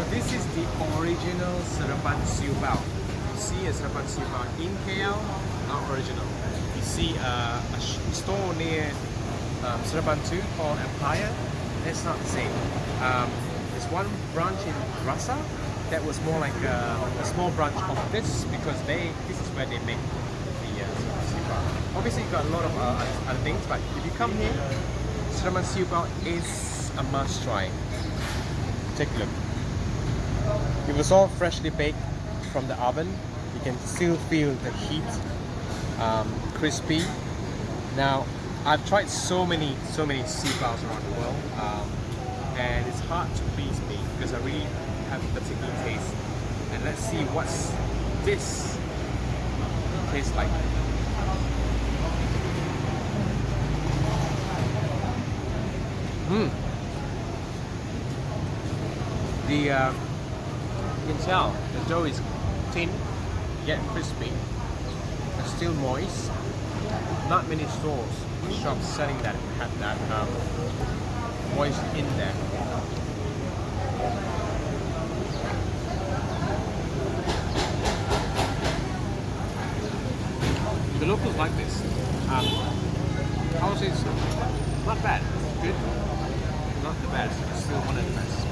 So this is the original Seremban Siu Bao. You see a Seremban Siu Bao in KL, not original. You see uh, a store near um, Seremban 2 called Empire. That's not the same. Um, there's one branch in Rasa that was more like a, a small branch of this because they this is where they make the uh, Seremban Siu Bao. Obviously, you got a lot of uh, other- things, but if you come here, Seremban Siu Bao is a must try. Take a look. It was all freshly baked from the oven. You can still feel the heat, um, crispy. Now, I've tried so many, so many siu baos around the world, um, and it's hard to please me because I really have a particular taste. And let's see what's this tastes like. Mmm. The uh, can tell the dough is thin yet crispy and still moist. Not many stores, shops selling that have that um, moist in there. The locals like this. Um, I would say it's not bad. Good. Not the best. It's still one of the best.